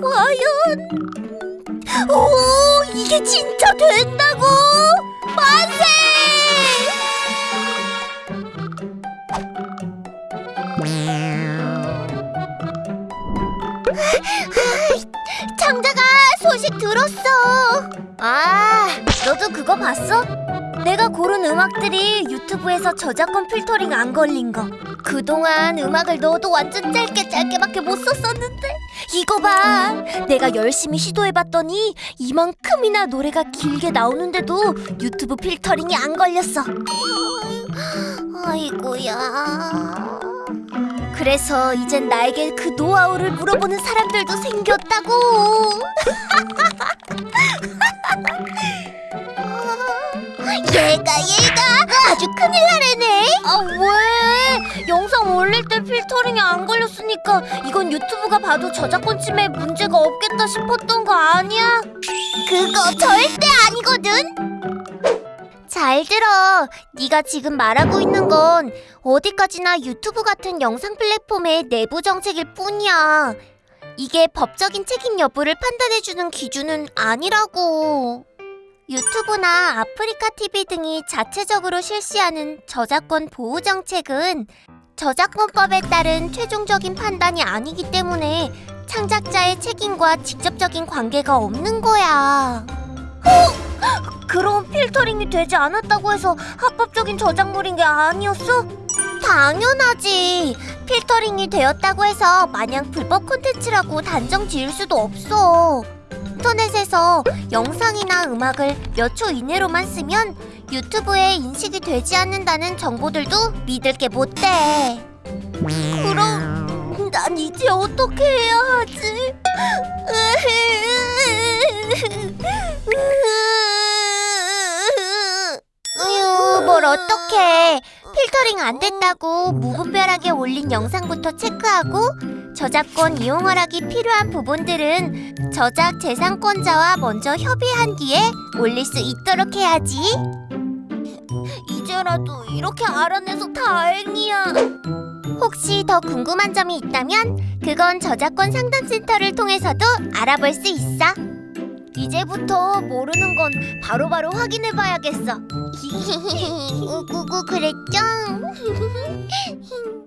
과연... 오, 이게 진짜 된다고! 만세! 장자가 소식 들었어. 아, 너도 그거 봤어? 내가 고른 음악들이 유튜브에서 저작권 필터링 안 걸린 거. 그동안 음악을 넣어도 완전 짧게 짧게밖에 못 썼었는데 이거 봐. 내가 열심히 시도해봤더니 이만큼이나 노래가 길게 나오는데도 유튜브 필터링이 안 걸렸어. 아이고야. 그래서 이젠 나에게 그 노하우를 물어보는 사람들도 생겼다고. 얘가 얘가 아주 큰일 나래네. 아 왜? 영상 올릴 때 필터링이 안 걸렸으니까 이건 유튜브가 봐도 저작권 침해 문제가 없겠다 싶었던 거 아니야? 그거 절대 아니거든. 잘 들어. 네가 지금 말하고 있는 건 어디까지나 유튜브 같은 영상 플랫폼의 내부 정책일 뿐이야. 이게 법적인 책임 여부를 판단해주는 기준은 아니라고. 유튜브나 아프리카 TV 등이 자체적으로 실시하는 저작권 보호 정책은 저작권법에 따른 최종적인 판단이 아니기 때문에 창작자의 책임과 직접적인 관계가 없는 거야. 어? 그럼 필터링이 되지 않았다고 해서 합법적인 저작물인 게 아니었어? 당연하지. 필터링이 되었다고 해서 마냥 불법 콘텐츠라고 단정 지을 수도 없어. 인터넷에서 영상이나 음악을 몇 초 이내로만 쓰면 유튜브에 인식이 되지 않는다는 정보들도 믿을 게 못 돼. 그럼 난 이제 어떻게 해야 하지? 으유, 뭘 어떡해. 필터링 안 됐다고 무분별하게 올린 영상부터 체크하고 저작권 이용 허락이 필요한 부분들은 저작 재산권자와 먼저 협의한 뒤에 올릴 수 있도록 해야지. 이제라도 이렇게 알아내서 다행이야. 혹시 더 궁금한 점이 있다면 그건 저작권 상담센터를 통해서도 알아볼 수 있어. 이제부터 모르는 건 바로바로 확인해봐야겠어. 우구구 그랬죠?